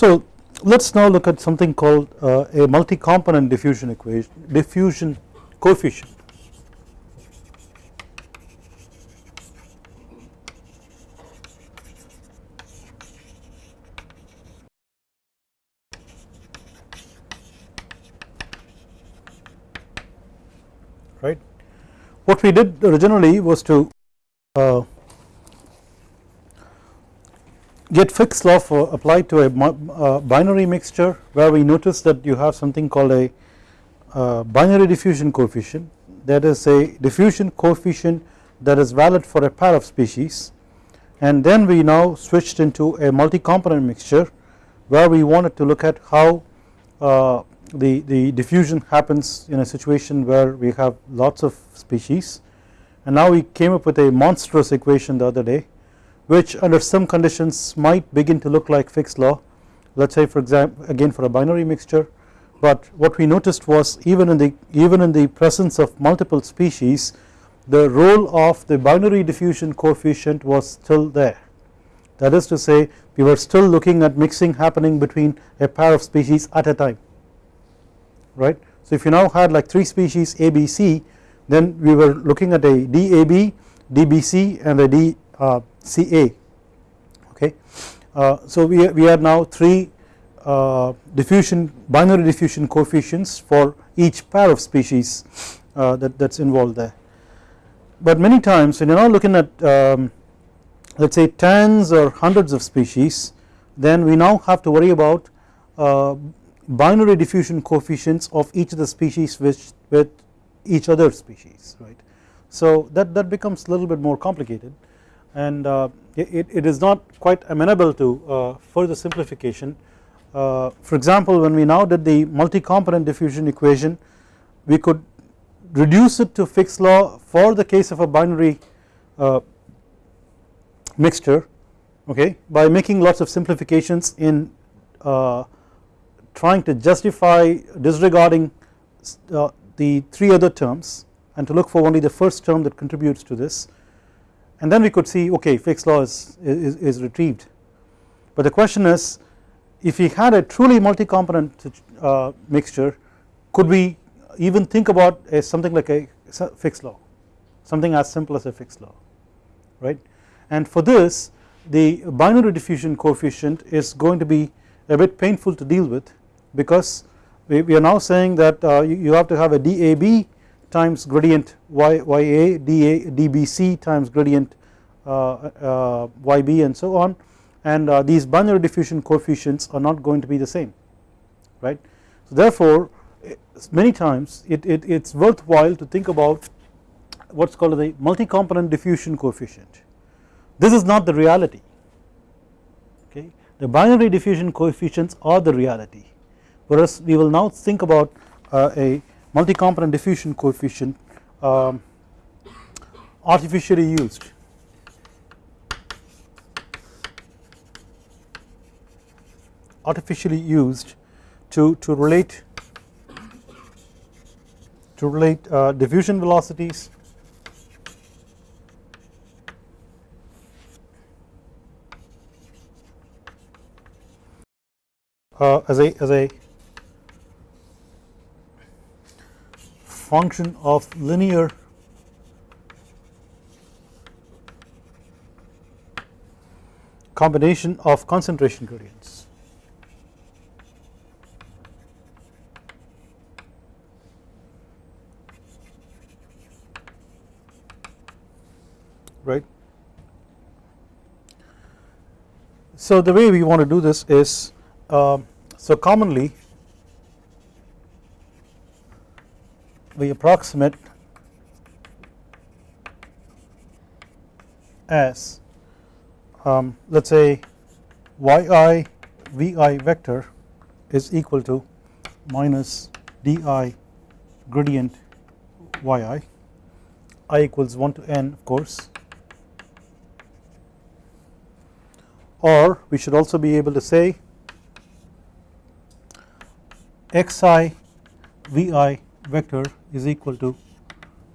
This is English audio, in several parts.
So let us now look at something called uh, a multi-component diffusion equation diffusion coefficient right. What we did originally was to uh, get Fick's law for applied to a uh, binary mixture where we notice that you have something called a uh, binary diffusion coefficient. That is a diffusion coefficient that is valid for a pair of species. And then we now switched into a multi-component mixture where we wanted to look at how uh, the, the diffusion happens in a situation where we have lots of species. And now we came up with a monstrous equation the other day which under some conditions might begin to look like Fick's law. Let us say for example again for a binary mixture. But what we noticed was even in the even in the presence of multiple species the role of the binary diffusion coefficient was still there. That is to say we were still looking at mixing happening between a pair of species at a time right. So if you now had like 3 species ABC then we were looking at a DAB, DBC and a D CA okay. Uh, so we, we have now 3 uh, diffusion binary diffusion coefficients for each pair of species uh, that that is involved there. But many times when you are now looking at um, let us say tens or hundreds of species then we now have to worry about uh, binary diffusion coefficients of each of the species which with each other species right. So that, that becomes a little bit more complicated and uh, it, it is not quite amenable to uh, further simplification. Uh, for example when we now did the multi-component diffusion equation we could reduce it to Fick's law for the case of a binary mixture okay by making lots of simplifications in uh, trying to justify disregarding uh, the 3 other terms and to look for only the first term that contributes to this and then we could see okay Fick's law is, is, is retrieved. But the question is if we had a truly multi-component uh, mixture could we even think about a something like a Fick's law? Something as simple as a Fick's law right? And for this the binary diffusion coefficient is going to be a bit painful to deal with because we, we are now saying that uh, you, you have to have a DAB times gradient y, times gradient uh, uh, yb and so on. And uh, these binary diffusion coefficients are not going to be the same right. So therefore many times it, it it's worthwhile to think about what's called the multi-component diffusion coefficient. This is not the reality okay? The binary diffusion coefficients are the reality. Whereas we will now think about uh, a multi-component diffusion coefficient um, artificially used. Artificially used to, to relate to relate uh, diffusion velocities. Uh, as a as a function of linear combination of concentration gradients. right. So the way we want to do this is um, so commonly we approximate as um, let us say yi vi vector is equal to minus di gradient yi i. Equals 1 to n of course. Or we should also be able to say xi vi vector is equal to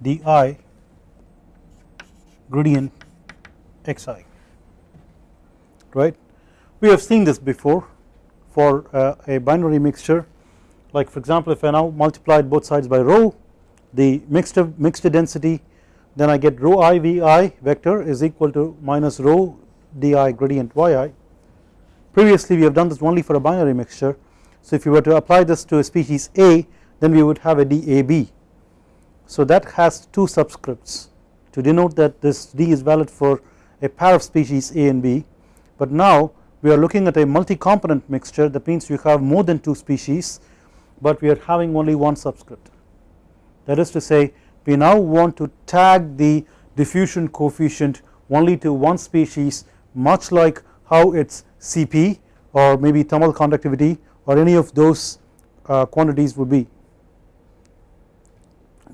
di gradient xi right. We have seen this before for uh, a binary mixture. Like for example if I now multiplied both sides by rho the mixed mixed density then I get rho i vi vector is equal to minus rho di gradient yi previously we have done this only for a binary mixture. So if you were to apply this to a species A then we would have a DAB so that has two subscripts to denote that this D is valid for a pair of species A and B. But now we are looking at a multi-component mixture. That means you have more than two species but we are having only one subscript. That is to say we now want to tag the diffusion coefficient only to one species much like how its Cp or maybe thermal conductivity or any of those uh, quantities would be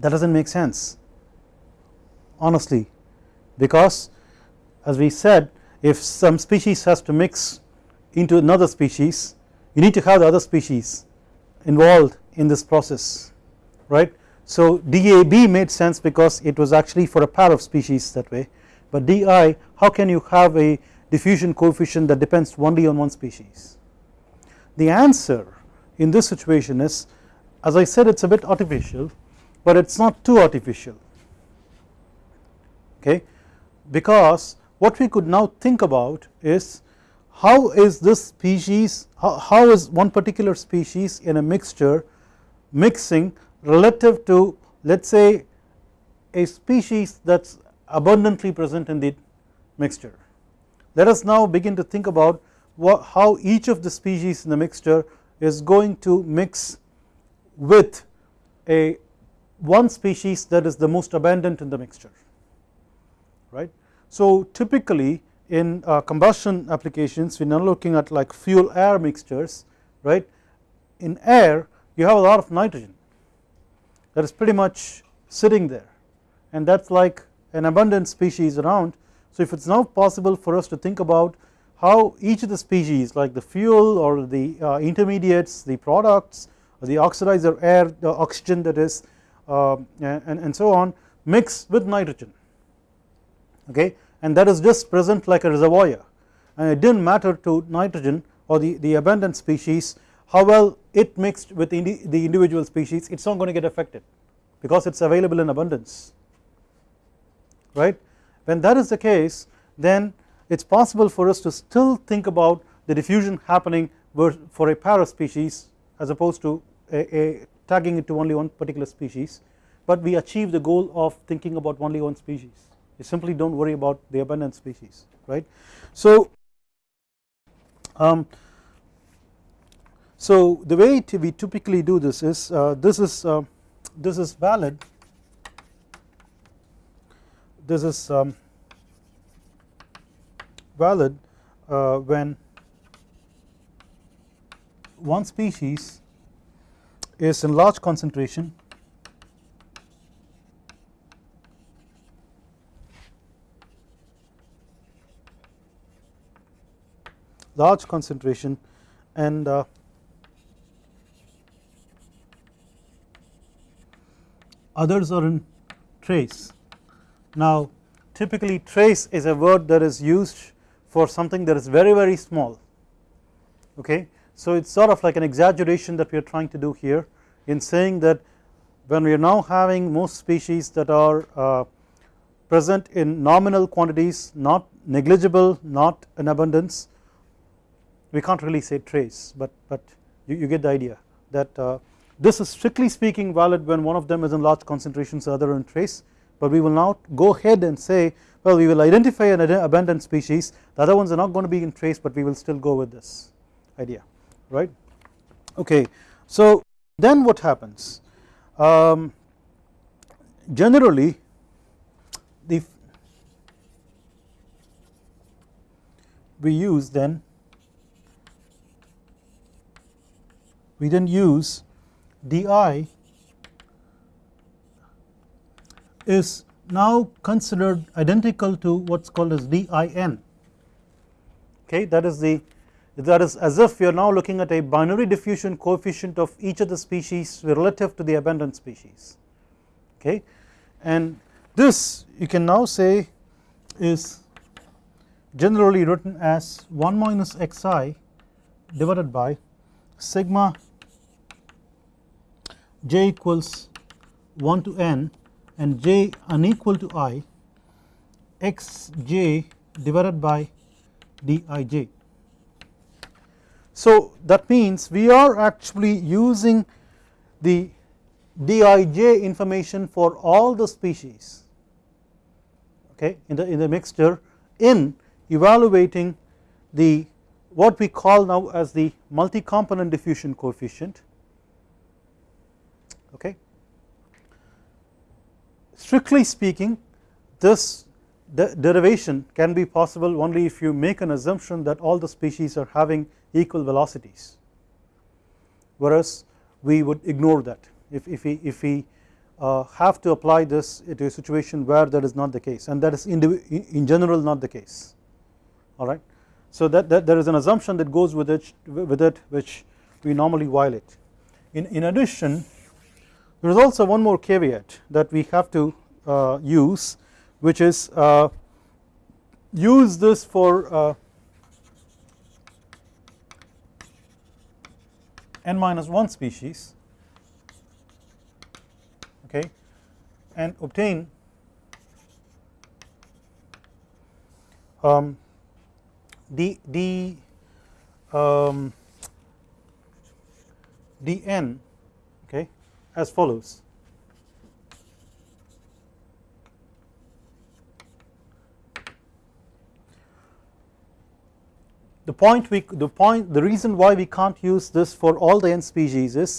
that does not make sense honestly because as we said if some species has to mix into another species you need to have the other species involved in this process right. So DAB made sense because it was actually for a pair of species that way but DI how can you have a diffusion coefficient that depends only on one species. The answer in this situation is as I said it is a bit artificial but it is not too artificial okay because what we could now think about is how is this species how, how is one particular species in a mixture mixing relative to let us say a species that is abundantly present in the mixture. Let us now begin to think about what, how each of the species in the mixture is going to mix with a one species that is the most abundant in the mixture right. So typically in uh, combustion applications we are now looking at like fuel air mixtures right in air you have a lot of nitrogen that is pretty much sitting there and that is like an abundant species around. So if it is now possible for us to think about how each of the species like the fuel or the uh, intermediates the products or the oxidizer air the oxygen that is Um, and, and so on mix with nitrogen okay and that is just present like a reservoir and it did not matter to nitrogen or the, the abundant species how well it mixed with indi the individual species it is not going to get affected because it is available in abundance right. When that is the case then it is possible for us to still think about the diffusion happening for a pair of species as opposed to a, a tagging it to only one particular species but we achieve the goal of thinking about only one species you simply do not worry about the abundant species right. So um, so the way we typically do this is uh, this is uh, this is valid this is um, valid uh, when one species is in large concentration large concentration and uh, others are in trace. Now typically trace is a word that is used for something that is very very small okay. So it is sort of like an exaggeration that we are trying to do here in saying that when we are now having most species that are uh, present in nominal quantities not negligible not in abundance we can't really say trace but but you, you get the idea that uh, this is strictly speaking valid when one of them is in large concentrations the other in trace but we will now go ahead and say well we will identify an abundant species the other ones are not going to be in trace but we will still go with this idea right? Okay so then what happens? Um, generally the we use then we then use di is now considered identical to what is called as din okay that is the that is as if we are now looking at a binary diffusion coefficient of each of the species relative to the abundant species okay and this you can now say is generally written as 1 minus xi divided by sigma j equals 1 to n and j unequal to i x j divided by dij. So that means we are actually using the dij information for all the species okay in the in the mixture in evaluating the what we call now as the multi component diffusion coefficient okay. Strictly speaking this de derivation can be possible only if you make an assumption that all the species are having equal velocities whereas we would ignore that if, if we if we uh, have to apply this to a situation where that is not the case and that is in, in general not the case alright. So that, that there is an assumption that goes with it with it which we normally violate. In, in addition there is also one more caveat that we have to uh, use which is uh, use this for n minus 1 species okay and obtain um, d d um, dn okay as follows the point we the point the reason why we can't use this for all the n species is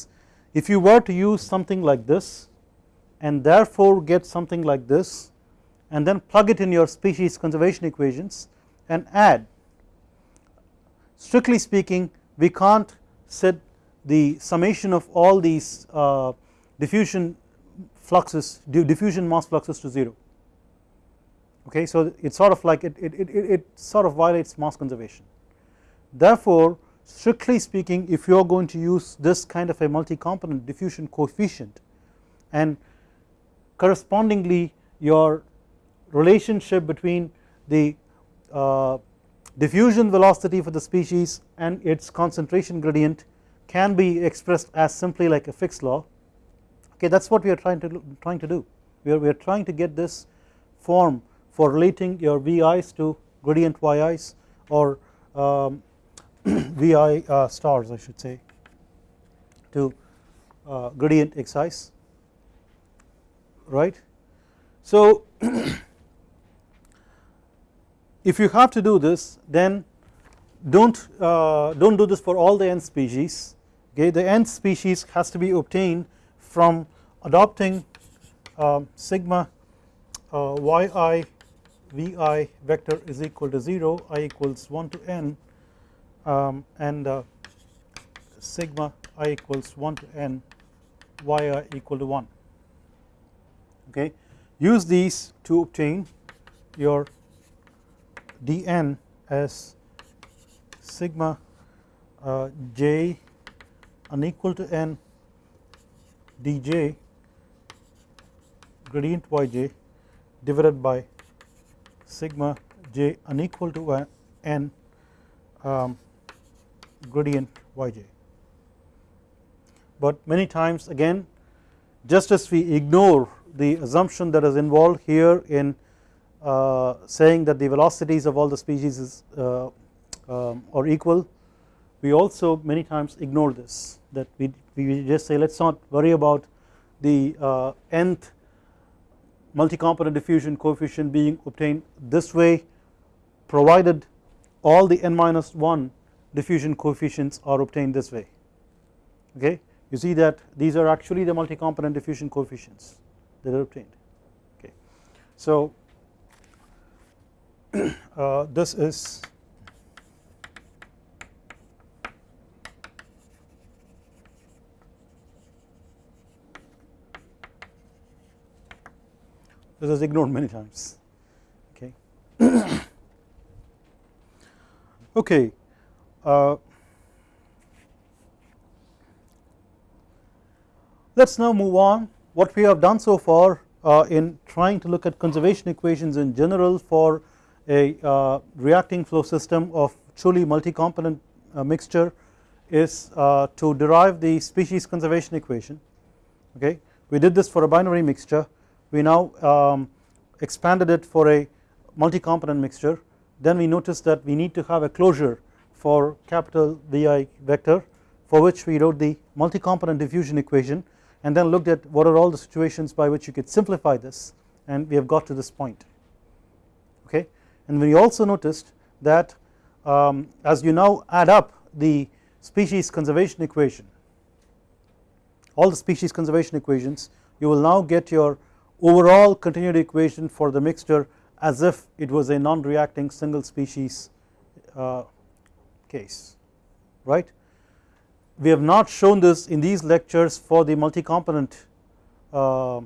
if you were to use something like this and therefore get something like this and then plug it in your species conservation equations and add strictly speaking we can't set the summation of all these uh, diffusion fluxes diffusion mass fluxes to 0 okay so it's sort of like it, it, it, it sort of violates mass conservation Therefore strictly speaking if you are going to use this kind of a multi component diffusion coefficient and correspondingly your relationship between the uh, diffusion velocity for the species and its concentration gradient can be expressed as simply like a Fick's law okay that is what we are trying to trying to do. We are, we are trying to get this form for relating your VI's to gradient YI's or um, Vi uh, stars I should say to uh, gradient exercise right. So if you have to do this then don't uh, don't do this for all the n species okay the n species has to be obtained from adopting um, sigma uh, yi vi vector is equal to 0 i equals 1 to n um, and uh, sigma i equals 1 to n y i equal to 1 okay? Use these to obtain your dn as sigma uh, j unequal to n dj gradient yj divided by sigma j unequal to n um, gradient yj. But many times again just as we ignore the assumption that is involved here in uh, saying that the velocities of all the species is uh, um, are equal we also many times ignore this that we, we just say let us not worry about the uh, nth multi-component diffusion coefficient being obtained this way provided all the n minus 1 diffusion coefficients are obtained this way. Okay? You see that these are actually the multi component diffusion coefficients that are obtained. Okay? So uh, this is this is ignored many times. Okay? Okay uh, let us now move on. What we have done so far uh, in trying to look at conservation equations in general for a uh, reacting flow system of truly multi component uh, mixture is uh, to derive the species conservation equation. Okay? We did this for a binary mixture. We now um, expanded it for a multi-component mixture. Then we noticed that we need to have a closure for capital VI vector for which we wrote the multi-component diffusion equation and then looked at what are all the situations by which you could simplify this. And we have got to this point. Okay? And we also noticed that um, as you now add up the species conservation equation all the species conservation equations you will now get your overall continuity equation for the mixture as if it was a non-reacting single species uh, case right. We have not shown this in these lectures for the multi-component uh,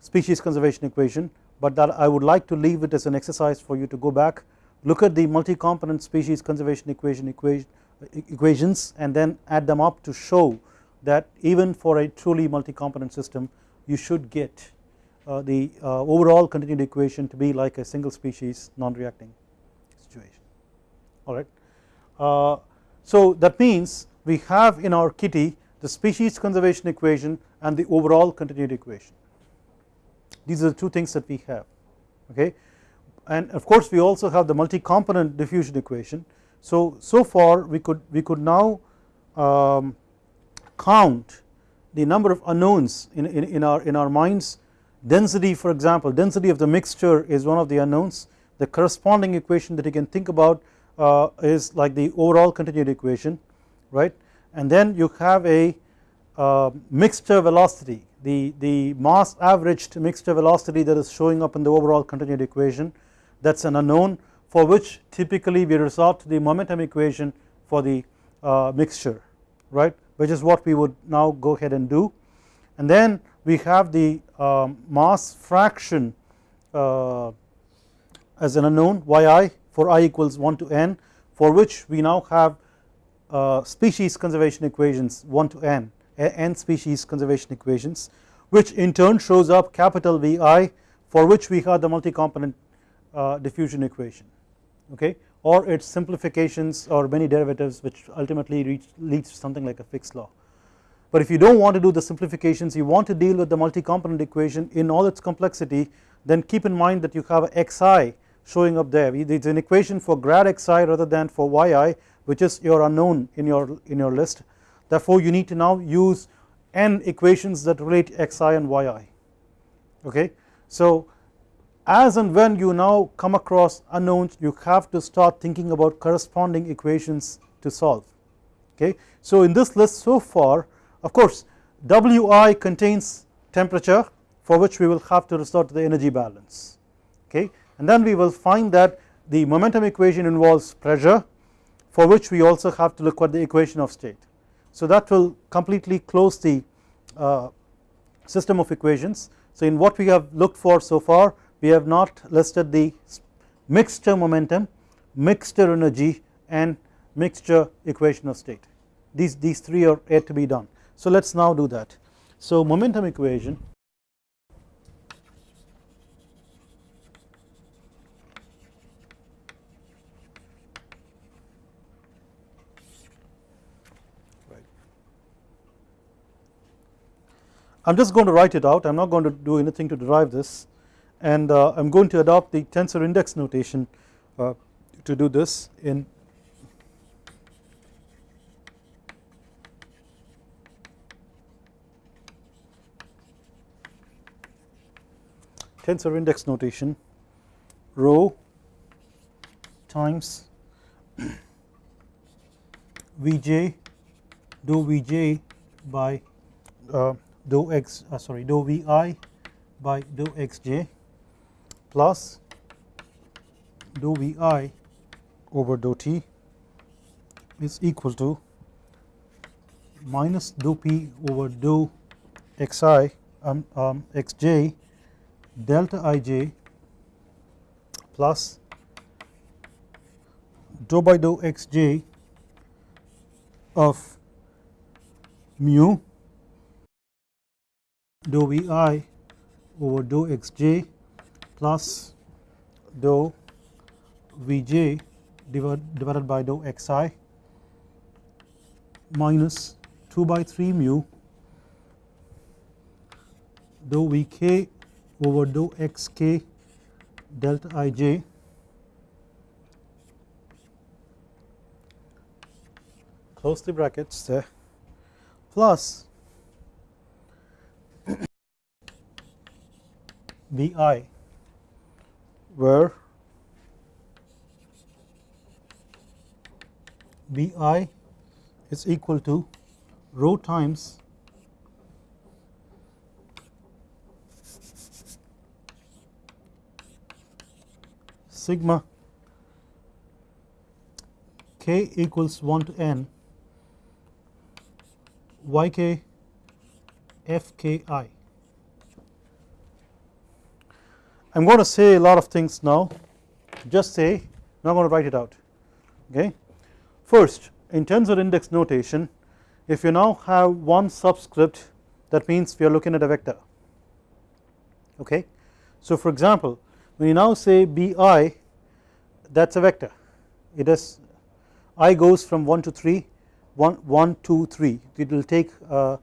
species conservation equation but that I would like to leave it as an exercise for you to go back look at the multi-component species conservation equation equations and then add them up to show that even for a truly multi-component system you should get uh, the uh, overall continued equation to be like a single species non-reacting situation alright. Uh, so that means we have in our kitty the species conservation equation and the overall continuity equation. These are the two things that we have okay? And of course we also have the multi-component diffusion equation. So so far we could we could now um, count the number of unknowns in, in, in our in our minds. Density for example density of the mixture is one of the unknowns. The corresponding equation that you can think about uh, is like the overall continuity equation right? And then you have a uh, mixture velocity the, the mass averaged mixture velocity that is showing up in the overall continuity equation. That is an unknown for which typically we resort to the momentum equation for the uh, mixture right? Which is what we would now go ahead and do. And then we have the um, mass fraction uh, as an unknown yi for i equals 1 to n for which we now have uh, species conservation equations 1 to n n species conservation equations which in turn shows up capital Vi for which we have the multi-component uh, diffusion equation okay or its simplifications or many derivatives which ultimately reach, leads to something like a Fick's law. But if you do not want to do the simplifications you want to deal with the multi-component equation in all its complexity then keep in mind that you have xi showing up there. It is an equation for grad xi rather than for yi which is your unknown in your in your list. Therefore you need to now use n equations that relate xi and yi okay. So as and when you now come across unknowns you have to start thinking about corresponding equations to solve. Okay. So in this list so far of course Wi contains temperature for which we will have to resort to the energy balance. Okay and then we will find that the momentum equation involves pressure for which we also have to look at the equation of state. So that will completely close the uh, system of equations. So in what we have looked for so far we have not listed the mixture momentum, mixture energy and mixture equation of state these, these three are yet to be done. So let us now do that. So momentum equation I am just going to write it out. I am not going to do anything to derive this. And uh, I am going to adopt the tensor index notation uh, to do this in tensor index notation rho times Vj dou Vj by uh, dou x uh, sorry dou Vi by dou xj plus dou Vi over dou t is equal to minus dou p over dou xi um, um, xj delta ij plus dou by dou xj of mu dou Vi over dou xj plus dou Vj divided by dou xi minus 2 by 3 mu dou Vk over dou xk delta ij close the brackets there. Plus Bi where Bi is equal to rho times sigma k equals 1 to n yk fki. I am going to say a lot of things now just say I'm going to write it out okay. First in terms of index notation if you now have one subscript that means we are looking at a vector okay. So for example when you now say bi that is a vector it is i goes from 1 to 3 1, 1 2 3 it will take uh,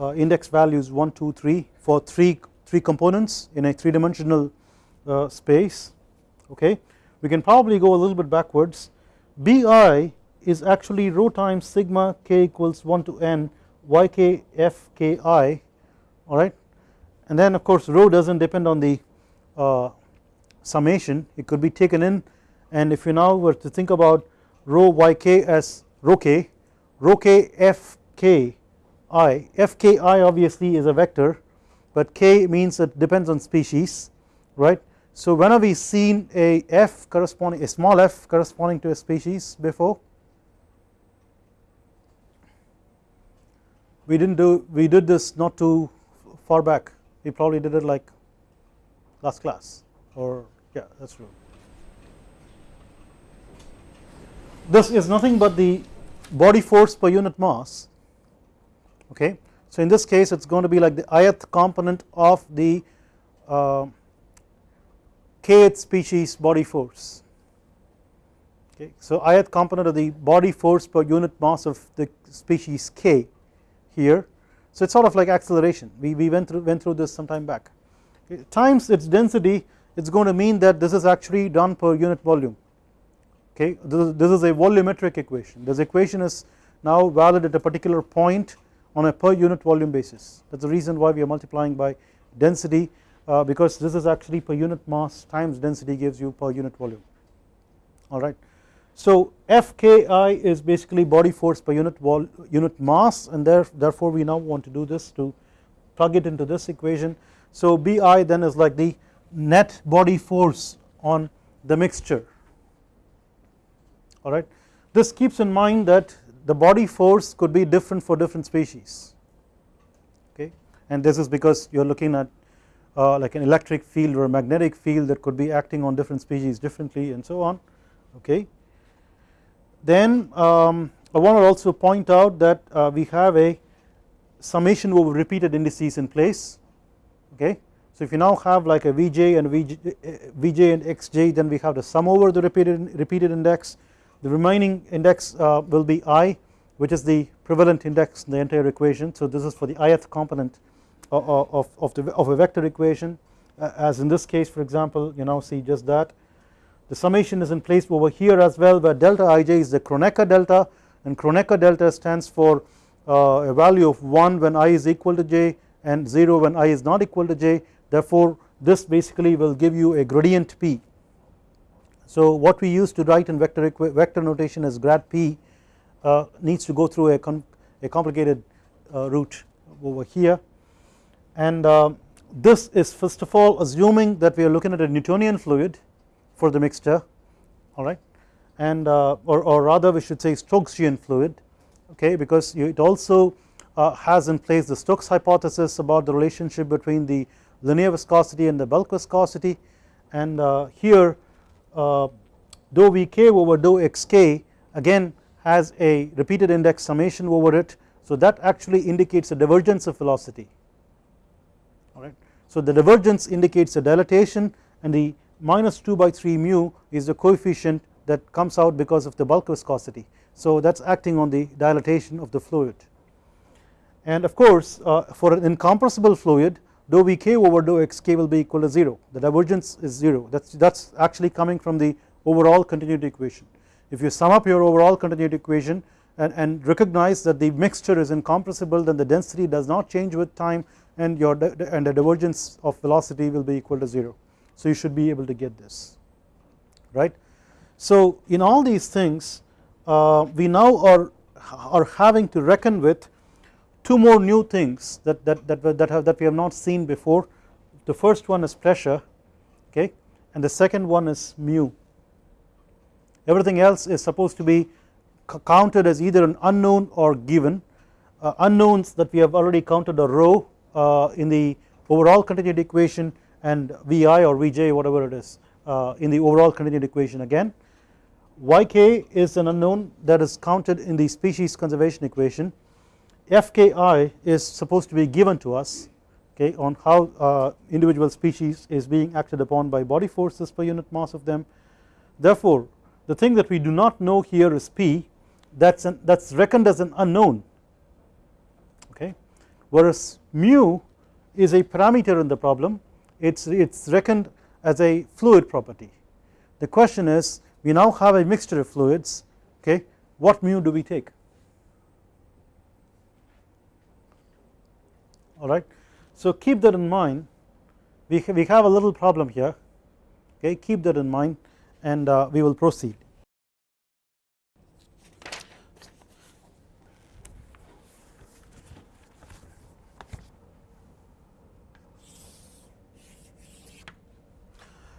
uh, index values 1 2 3 for 3 3 components in a 3 dimensional space okay? We can probably go a little bit backwards. Bi is actually rho times sigma k equals 1 to n yk f k i alright and then of course rho does not depend on the uh, summation. It could be taken in. And if you now were to think about rho yk as rho k rho k f k i f k i obviously is a vector but k means it depends on species right. So when have we seen a f corresponding a small f corresponding to a species before we did not do we did this not too far back we probably did it like last class or yeah that is true. This is nothing but the body force per unit mass okay. So in this case it is going to be like the ith component of the uh, kth species body force. Okay. So ith component of the body force per unit mass of the species k here. So it is sort of like acceleration. We, we went through went through this some time back. Okay. times its density it is going to mean that this is actually done per unit volume. Okay this is, this is a volumetric equation. This equation is now valid at a particular point on a per unit volume basis. That is the reason why we are multiplying by density uh, because this is actually per unit mass times density gives you per unit volume alright. So Fki is basically body force per unit unit mass and there, therefore we now want to do this to plug it into this equation. So Bi then is like the net body force on the mixture alright. This keeps in mind that the body force could be different for different species okay and this is because you are looking at uh, like an electric field or a magnetic field that could be acting on different species differently and so on okay. Then um, I want to also point out that uh, we have a summation over repeated indices in place okay. So if you now have like a Vj and Vj, Vj and Xj then we have the sum over the repeated, repeated index the remaining index uh, will be i which is the prevalent index in the entire equation so this is for the ith component of, of, the, of a vector equation. Uh, as in this case for example you now see just that. The summation is in place over here as well where delta ij is the Kronecker delta and Kronecker delta stands for uh, a value of 1 when i is equal to j and 0 when i is not equal to j. Therefore this basically will give you a gradient p. So what we use to write in vector, vector notation as grad p uh, needs to go through a, a complicated uh, route over here and uh, this is first of all assuming that we are looking at a Newtonian fluid for the mixture alright and uh, or, or rather we should say Stokesian fluid okay? Because it also uh, has in place the Stokes hypothesis about the relationship between the linear viscosity and the bulk viscosity. And here dou Vk over dou Xk again has a repeated index summation over it. So that actually indicates a divergence of velocity. So the divergence indicates a dilatation and the minus 2 by 3 mu is the coefficient that comes out because of the bulk viscosity. So that is acting on the dilatation of the fluid. And of course uh, for an incompressible fluid dou Vk over dou xk will be equal to 0 the divergence is 0 that is that is actually coming from the overall continuity equation. If you sum up your overall continuity equation and, and recognize that the mixture is incompressible then the density does not change with time and your and the divergence of velocity will be equal to 0 so you should be able to get this right? So in all these things uh, we now are are having to reckon with two more new things that that that, that have that we have not seen before. The first one is pressure okay? And the second one is mu. Everything else is supposed to be counted as either an unknown or given. Uh, unknowns that we have already counted are rho in the overall continuity equation and Vi or Vj whatever it is uh, in the overall continuity equation again. Yk is an unknown that is counted in the species conservation equation. Fki is supposed to be given to us okay on how uh, individual species is being acted upon by body forces per unit mass of them. Therefore the thing that we do not know here is P. That's that's reckoned as an unknown whereas mu is a parameter in the problem it's it's reckoned as a fluid property. The question is we now have a mixture of fluids okay what mu do we take? Alright so keep that in mind. We, we have a little problem here okay keep that in mind and uh, we will proceed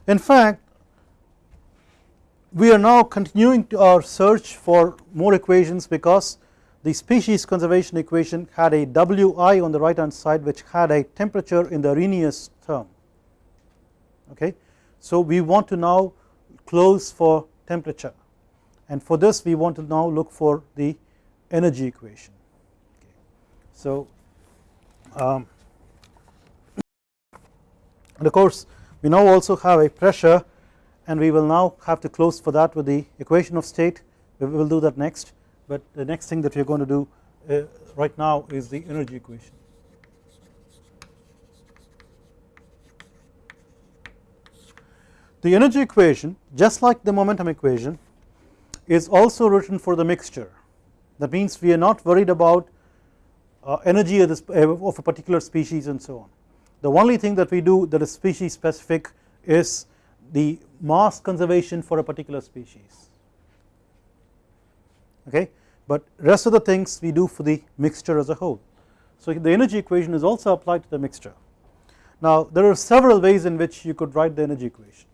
In fact we are now continuing to our search for more equations because the species conservation equation had a Wi on the right hand side which had a temperature in the Arrhenius term okay. So we want to now close for temperature and for this we want to now look for the energy equation okay. So um, and of course we now also have a pressure and we will now have to close for that with the equation of state. We will do that next. But the next thing that we are going to do uh, right now is the energy equation. The energy equation just like the momentum equation is also written for the mixture. That means we are not worried about uh, energy of, this, uh, of a particular species and so on the only thing that we do that is species specific is the mass conservation for a particular species. Okay? But rest of the things we do for the mixture as a whole. So the energy equation is also applied to the mixture. Now there are several ways in which you could write the energy equation.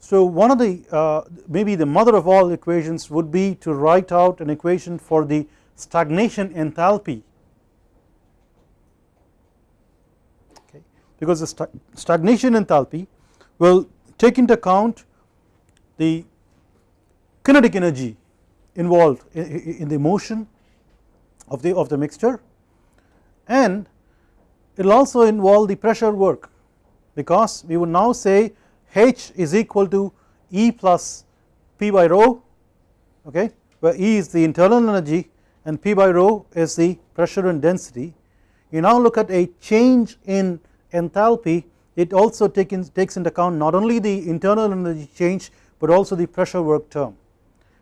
So one of the uh, maybe the mother of all equations would be to write out an equation for the stagnation enthalpy because the stagnation enthalpy will take into account the kinetic energy involved in the motion of the of the mixture. And it will also involve the pressure work because we would now say H is equal to E plus P by rho okay where E is the internal energy and P by rho is the pressure and density. You now look at a change in enthalpy it also take in, takes into account not only the internal energy change but also the pressure work term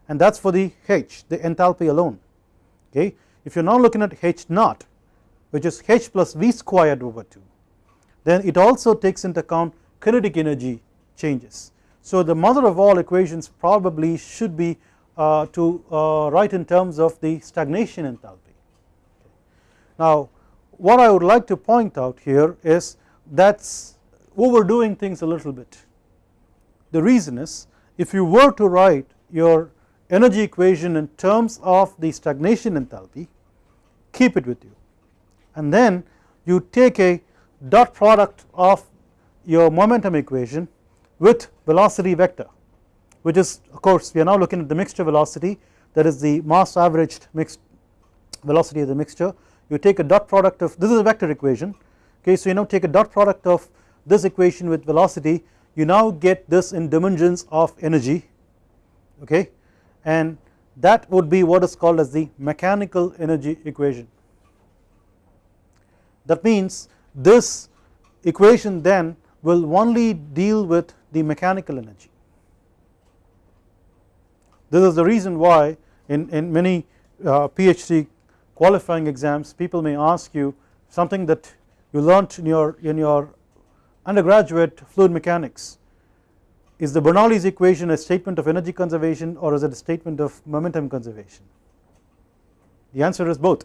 and that is for the H the enthalpy alone okay. If you are now looking at H naught which is H plus V squared over 2 then it also takes into account kinetic energy changes. So the mother of all equations probably should be uh, to uh, write in terms of the stagnation enthalpy. Now what I would like to point out here is that is overdoing things a little bit. The reason is if you were to write your energy equation in terms of the stagnation enthalpy keep it with you and then you take a dot product of your momentum equation with velocity vector which is of course we are now looking at the mixture velocity that is the mass averaged mixed velocity of the mixture you take a dot product of this is a vector equation okay so you now take a dot product of this equation with velocity you now get this in dimensions of energy okay and that would be what is called as the mechanical energy equation. That means this equation then will only deal with the mechanical energy. This is the reason why in, in many uh, PhD qualifying exams people may ask you something that you learnt in your in your undergraduate fluid mechanics. Is the Bernoulli's equation a statement of energy conservation or is it a statement of momentum conservation? The answer is both.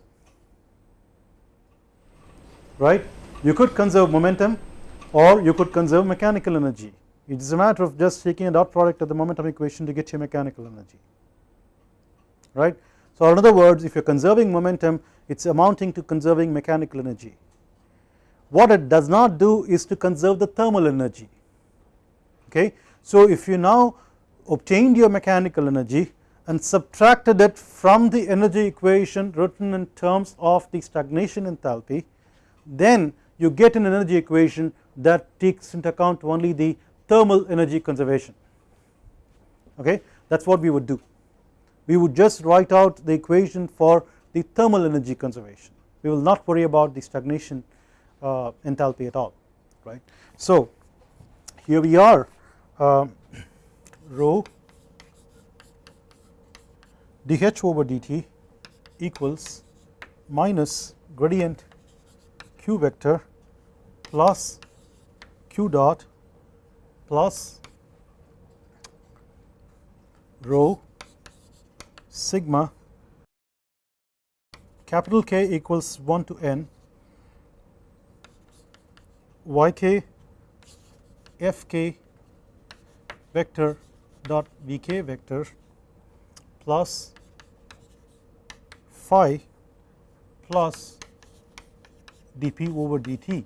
Right? You could conserve momentum or you could conserve mechanical energy. It is a matter of just taking a dot product of the momentum equation to get your mechanical energy. Right. So in other words if you are conserving momentum it is amounting to conserving mechanical energy. What it does not do is to conserve the thermal energy okay. So if you now obtained your mechanical energy and subtracted it from the energy equation written in terms of the stagnation enthalpy then you get an energy equation that takes into account only the thermal energy conservation okay that is what we would do we would just write out the equation for the thermal energy conservation we will not worry about the stagnation uh, enthalpy at all right. So here we are uh, rho dH over dt equals minus gradient q vector plus q dot plus rho sigma capital K equals 1 to n yk fk vector dot vk vector plus phi plus dp over dt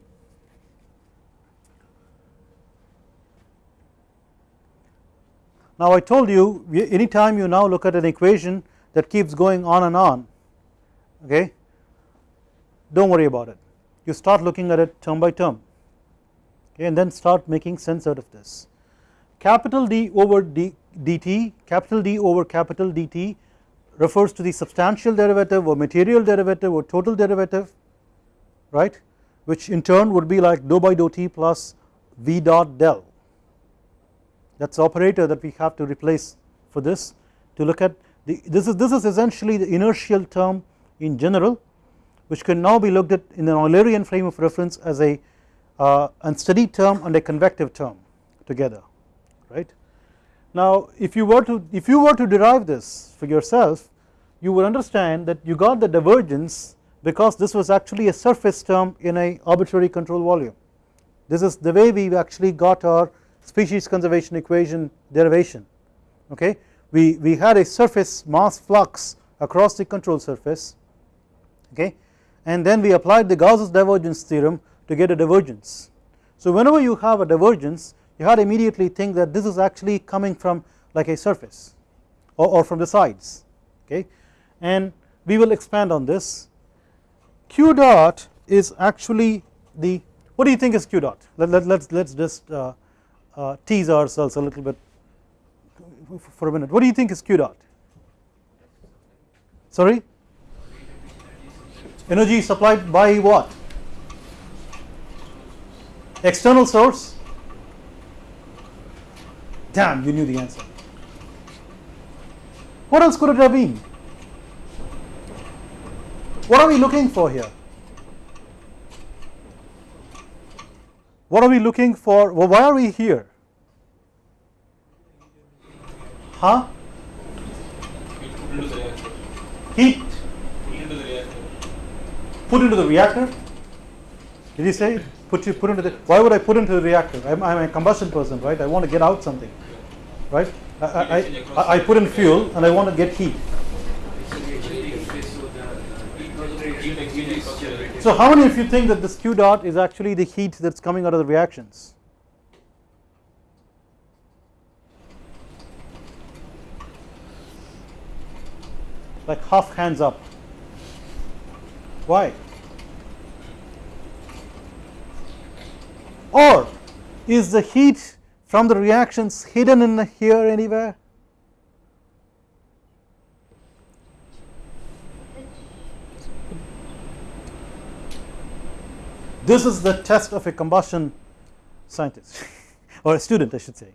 Now I told you anytime you now look at an equation that keeps going on and on okay do not worry about it. You start looking at it term by term okay, and then start making sense out of this. Capital D over D, dt capital D over capital dt refers to the substantial derivative or material derivative or total derivative right which in turn would be like dou by dou t plus v dot del that is operator that we have to replace for this to look at the this is this is essentially the inertial term in general which can now be looked at in an Eulerian frame of reference as a uh, unsteady term and a convective term together right. Now if you were to if you were to derive this for yourself you would understand that you got the divergence because this was actually a surface term in a arbitrary control volume this is the way we actually got our species conservation equation derivation okay? We, we had a surface mass flux across the control surface okay? And then we applied the Gauss's divergence theorem to get a divergence. So whenever you have a divergence you had to immediately think that this is actually coming from like a surface or, or from the sides okay? And we will expand on this. Q dot is actually the what do you think is q dot? Let, let, let's let's just uh, uh, tease ourselves a little bit for a minute. What do you think is Q dot? Sorry? Energy supplied by what? External source? Damn, you knew the answer. What else could it have been? What are we looking for here? What are we looking for? Well, why are we here? Huh? Heat. Put into the reactor. Did you say put you put into the? Why would I put into the reactor? I'm, I'm a combustion person, right? I want to get out something, right? I, I, I, I put in fuel and I want to get heat. So how many of you think that this Q dot is actually the heat that is coming out of the reactions? Like half hands up. Why? Or is the heat from the reactions hidden in here anywhere this is the test of a combustion scientist or a student I should say.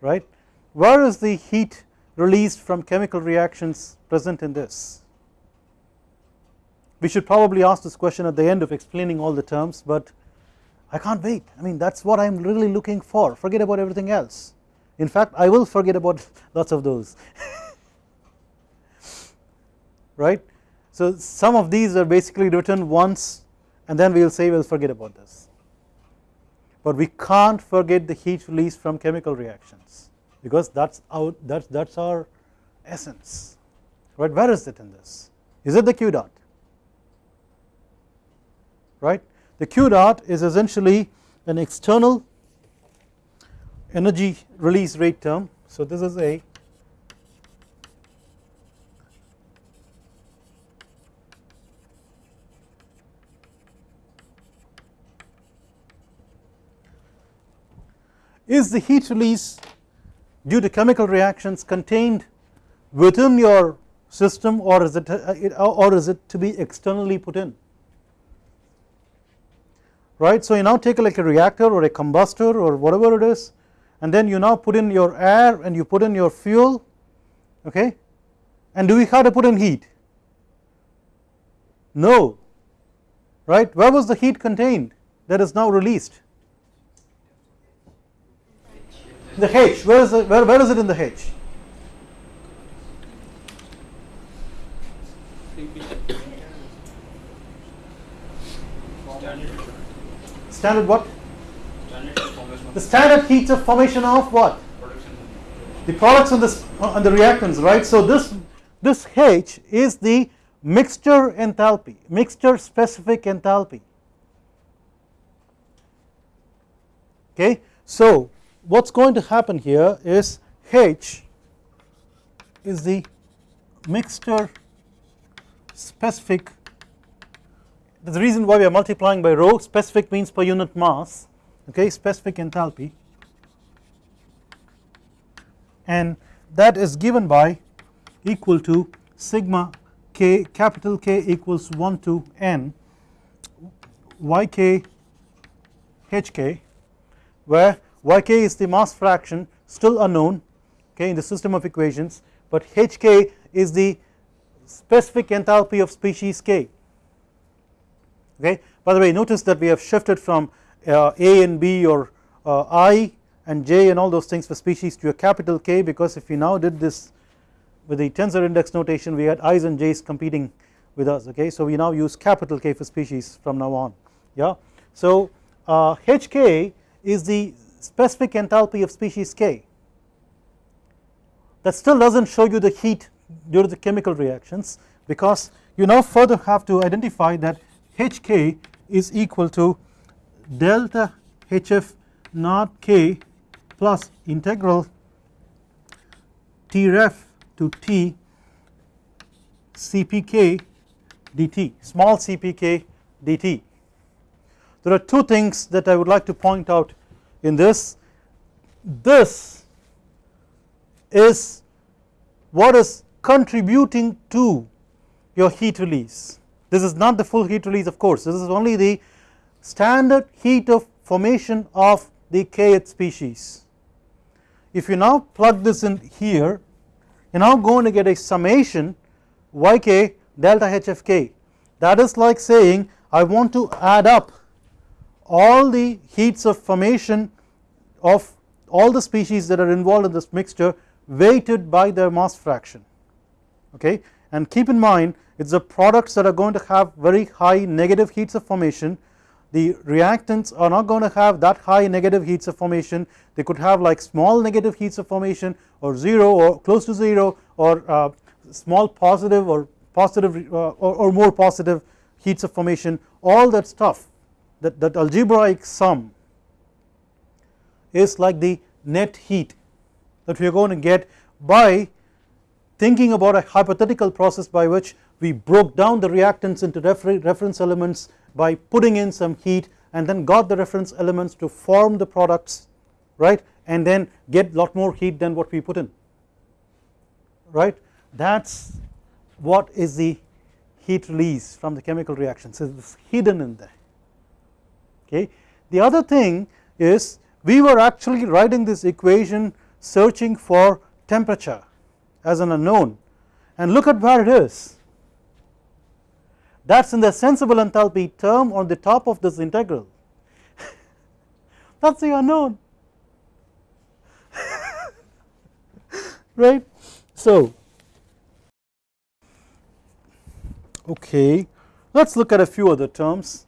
Right? Where is the heat released from chemical reactions present in this? We should probably ask this question at the end of explaining all the terms but I can't wait. I mean that is what I am really looking for. Forget about everything else. In fact I will forget about lots of those. Right so some of these are basically written once and then we will say we will forget about this. But we can't forget the heat release from chemical reactions because that's our that's that's our essence. Right? Where is it in this? Is it the q dot? Right? The q dot is essentially an external energy release rate term. So this is a is the heat release due to chemical reactions contained within your system or is it uh, or is it to be externally put in? Right so you now take like a reactor or a combustor or whatever it is and then you now put in your air and you put in your fuel okay? And do we have to put in heat? No. Right where was the heat contained that is now released the H? Where is it where, where is it in the H? Standard what? The standard heat of formation of what? The products and the and the reactants right? So this this H is the mixture enthalpy mixture specific enthalpy. Okay? So what is going to happen here is H is the mixture specific. The reason why we are multiplying by rho specific means per unit mass okay specific enthalpy. And that is given by equal to sigma k capital K equals 1 to n yk hk where yk is the mass fraction still unknown okay in the system of equations but hk is the specific enthalpy of species k. Okay? By the way notice that we have shifted from uh, a and b or uh, i and j and all those things for species to a capital K because if we now did this with the tensor index notation we had i's and j's competing with us okay? So we now use capital K for species from now on yeah? So uh, hk is the specific enthalpy of species K that still does not show you the heat due to the chemical reactions because you now further have to identify that Hk is equal to delta Hf naught K plus integral T ref to T Cpk dt small cpk dt. There are two things that I would like to point out in this. This is what is contributing to your heat release. This is not the full heat release of course. This is only the standard heat of formation of the kth species. If you now plug this in here you are now going to get a summation yk delta hfk that is like saying I want to add up all the heats of formation of all the species that are involved in this mixture weighted by their mass fraction okay? And keep in mind it is the products that are going to have very high negative heats of formation. The reactants are not going to have that high negative heats of formation. They could have like small negative heats of formation or 0 or close to 0 or uh, small positive or positive uh, or, or more positive heats of formation all that stuff that, that algebraic sum is like the net heat that we are going to get by thinking about a hypothetical process by which we broke down the reactants into refer reference elements by putting in some heat and then got the reference elements to form the products right and then get lot more heat than what we put in right? That is what is the heat release from the chemical reaction so it is hidden in there okay. The other thing is we were actually writing this equation searching for temperature as an unknown. And look at where it is. That is in the sensible enthalpy term on the top of this integral. That is the unknown. Right. So okay let us look at a few other terms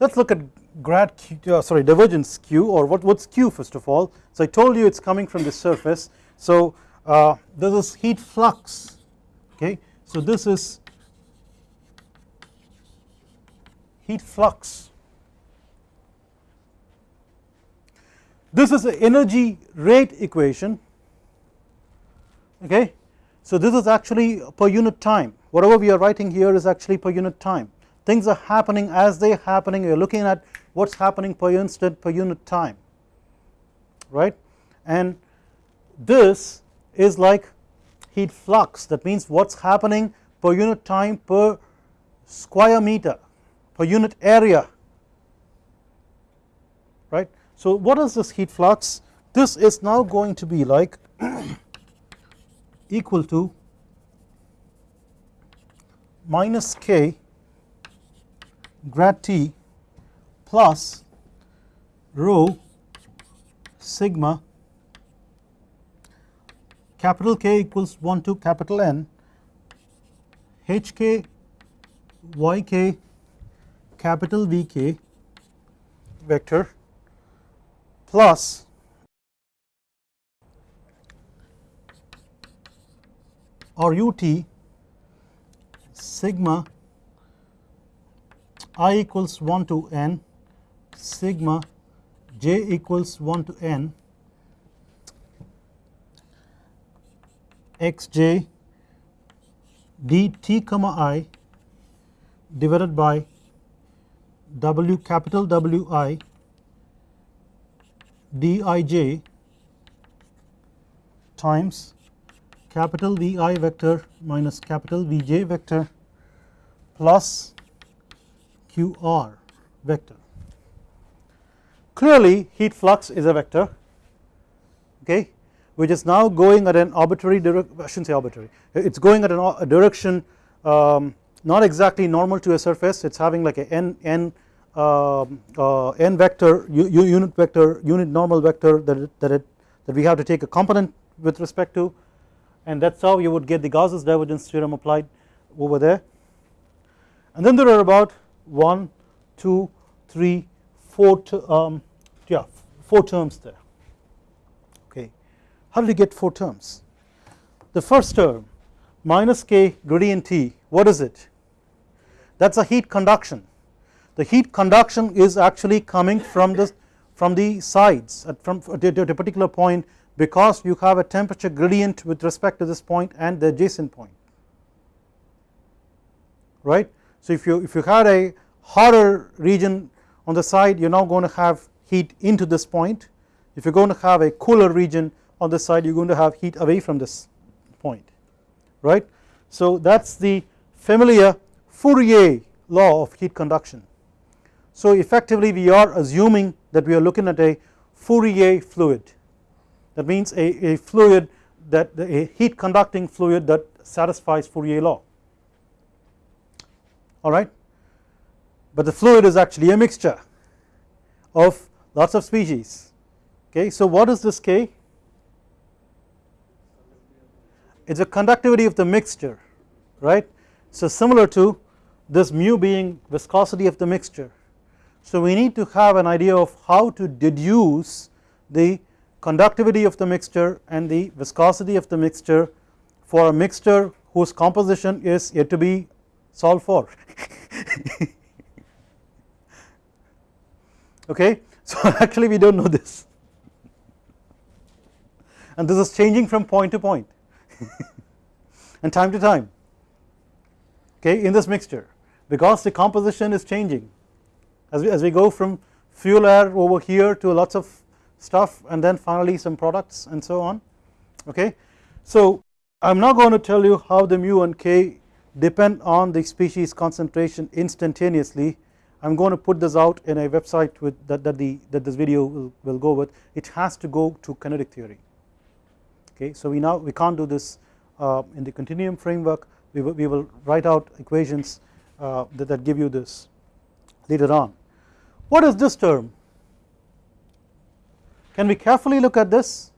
let us look at grad q uh, sorry divergence q or what what's q first of all. So I told you it's coming from the surface. So uh, this is heat flux okay? So this is heat flux. This is the energy rate equation okay? So this is actually per unit time. Whatever we are writing here is actually per unit time things are happening as they are happening. You are looking at what is happening per instant per unit time right? And this is like heat flux. That means what is happening per unit time per square meter per unit area right. So what is this heat flux? This is now going to be like equal to minus k grad T plus rho sigma capital K equals 1 to capital N HK YK capital VK vector plus or UT sigma i equals 1 to n sigma j equals 1 to n xj n x j d t comma i divided by w capital W i W i d i j times capital V i vector minus capital V j vector plus QR vector. Clearly heat flux is a vector okay which is now going at an arbitrary direction I should not say arbitrary. It is going at a direction um, not exactly normal to a surface. It is having like a n n uh, uh, n vector unit vector unit normal vector that it, that it that we have to take a component with respect to. And that is how you would get the Gauss's divergence theorem applied over there. And then there are about 1, 2, 3, 4 um, yeah 4 terms there okay. How did you get 4 terms? The first term minus k gradient T what is it? That is a heat conduction the heat conduction is actually coming from the from the sides at from at a particular point because you have a temperature gradient with respect to this point and the adjacent point right so if you if you had a hotter region on the side you are now going to have heat into this point if you are going to have a cooler region on this side you are going to have heat away from this point right. So that is the familiar Fourier law of heat conduction. So effectively we are assuming that we are looking at a Fourier fluid that means a, a fluid that a heat conducting fluid that satisfies Fourier law alright but the fluid is actually a mixture of lots of species okay. So what is this K? It is a conductivity of the mixture right. So similar to this mu being viscosity of the mixture. So we need to have an idea of how to deduce the conductivity of the mixture and the viscosity of the mixture for a mixture whose composition is yet to be solved for. Okay. So actually we do not know this. And this is changing from point to point. And time to time. Okay? In this mixture. Because the composition is changing. As we, as we go from fuel air over here to lots of stuff and then finally some products and so on. Okay. So I am now going to tell you how the mu and k depend on the species concentration instantaneously. I am going to put this out in a website with that, that the that this video will, will go with. It has to go to kinetic theory. Okay so we now we can't do this uh, in the continuum framework. We will, we will write out equations uh, that, that give you this later on. What is this term? Can we carefully look at this?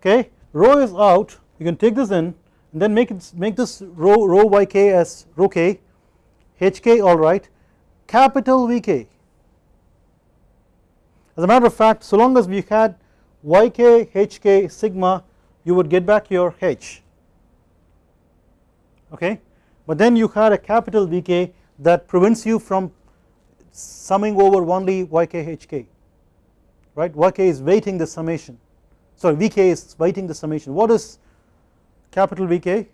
Okay rho is out. You can take this in then make it make this rho rho yk as rho k hk alright capital Vk. As a matter of fact so long as we had yk hk sigma you would get back your h. Okay? But then you had a capital Vk that prevents you from summing over only yk hk right? Yk is weighting the summation. Sorry Vk is weighting the summation. What is capital Vk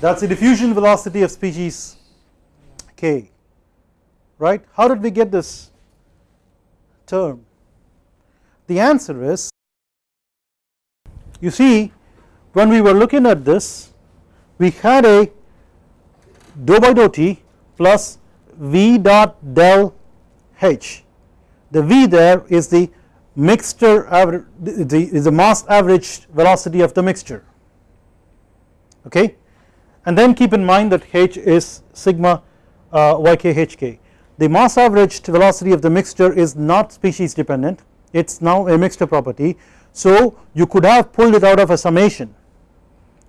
that is the diffusion velocity of species k right? How did we get this term? The answer is you see when we were looking at this we had a dou by dou t plus v dot del h. The v there is the mixture average is the mass averaged velocity of the mixture. Okay? And then keep in mind that h is sigma uh, YKHK. The mass averaged velocity of the mixture is not species dependent. It is now a mixture property. So you could have pulled it out of a summation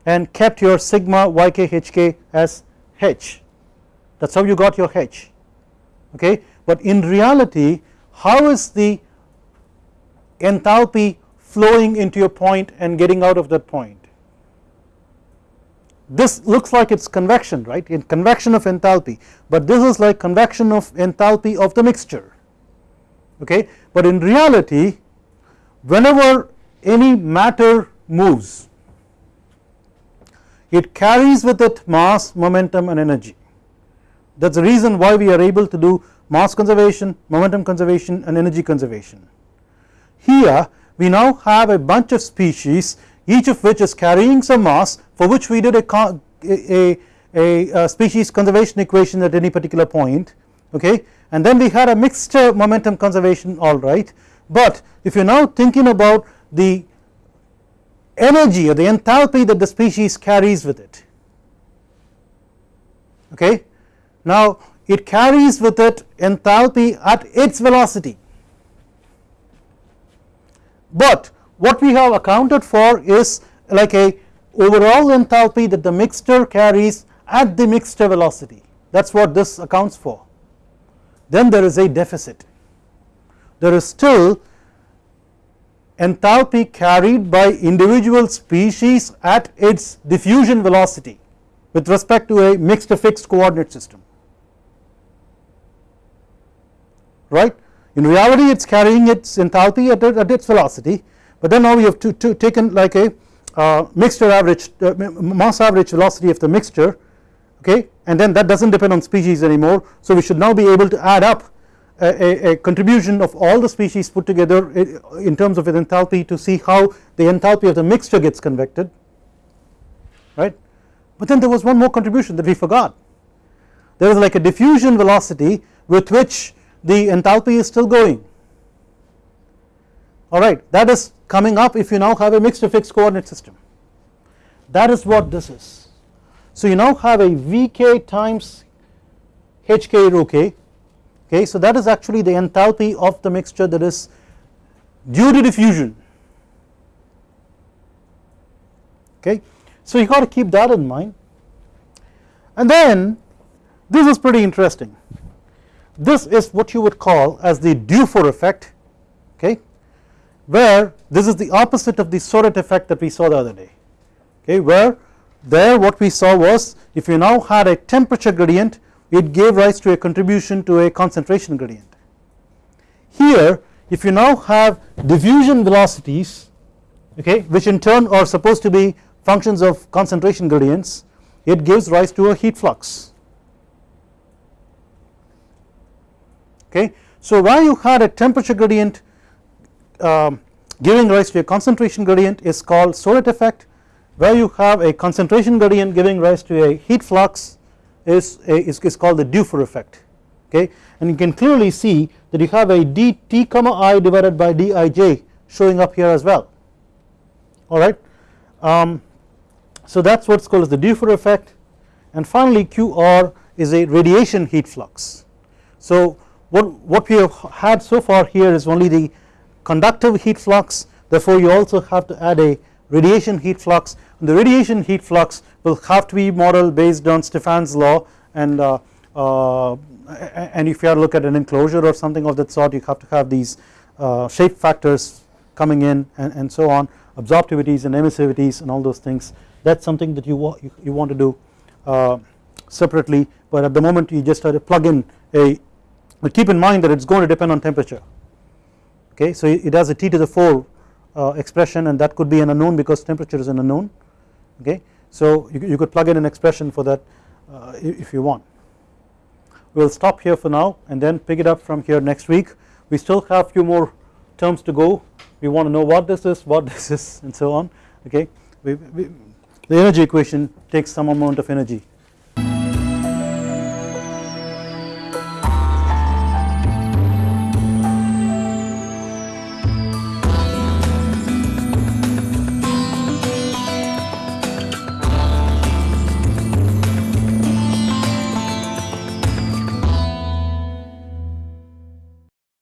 and kept your sigma YKHK as H. That is how you got your H. Okay? But in reality how is the enthalpy flowing into your point and getting out of that point. This looks like it is convection right? In convection of enthalpy. But this is like convection of enthalpy of the mixture. Okay? But in reality whenever any matter moves it carries with it mass momentum and energy. That is the reason why we are able to do mass conservation momentum conservation and energy conservation here we now have a bunch of species each of which is carrying some mass for which we did a, a, a, a species conservation equation at any particular point okay? And then we had a mixed momentum conservation alright but if you are now thinking about the energy or the enthalpy that the species carries with it okay? Now it carries with it enthalpy at its velocity but what we have accounted for is like a overall enthalpy that the mixture carries at the mixture velocity. That is what this accounts for. Then there is a deficit. There is still enthalpy carried by individual species at its diffusion velocity with respect to a mixed fixed coordinate system. Right in reality it is carrying its enthalpy at, at its velocity but then now we have to, to taken like a uh, mixture average uh, mass average velocity of the mixture okay? And then that does not depend on species anymore so we should now be able to add up a, a, contribution of all the species put together in terms of its enthalpy to see how the enthalpy of the mixture gets convected right? But then there was one more contribution that we forgot. There is like a diffusion velocity with which the enthalpy is still going. Alright that is coming up if you now have a mixed fixed coordinate system. That is what this is. So you now have a Vk times Hk rho k okay? So that is actually the enthalpy of the mixture that is due to diffusion okay? So you got to keep that in mind. And then this is pretty interesting this is what you would call as the Dufour effect okay where this is the opposite of the Soret effect that we saw the other day okay where there what we saw was if you now had a temperature gradient it gave rise to a contribution to a concentration gradient. Here if you now have diffusion velocities okay which in turn are supposed to be functions of concentration gradients it gives rise to a heat flux okay. So where you had a temperature gradient um, giving rise to a concentration gradient is called Soret effect where you have a concentration gradient giving rise to a heat flux is, a, is, is called the Dufour effect okay and you can clearly see that you have a dt comma i divided by dij showing up here as well alright. Um, so that is what is called as the Dufour effect and finally QR is a radiation heat flux. So what, what we have had so far here is only the conductive heat flux. Therefore you also have to add a radiation heat flux. And the radiation heat flux will have to be modeled based on Stefan's law. And uh, uh, and if you have to look at an enclosure or something of that sort you have to have these uh, shape factors coming in and, and so on absorptivities and emissivities and all those things. That is something that you, wa you, you, want to do uh, separately. But at the moment you just have to plug in a but keep in mind that it is going to depend on temperature. Okay? So it has a t to the 4 uh, expression and that could be an unknown because temperature is an unknown. Okay? So you, you could plug in an expression for that uh, if you want. We will stop here for now and then pick it up from here next week. We still have few more terms to go. We want to know what this is what this is and so on. Okay? We, we, the energy equation takes some amount of energy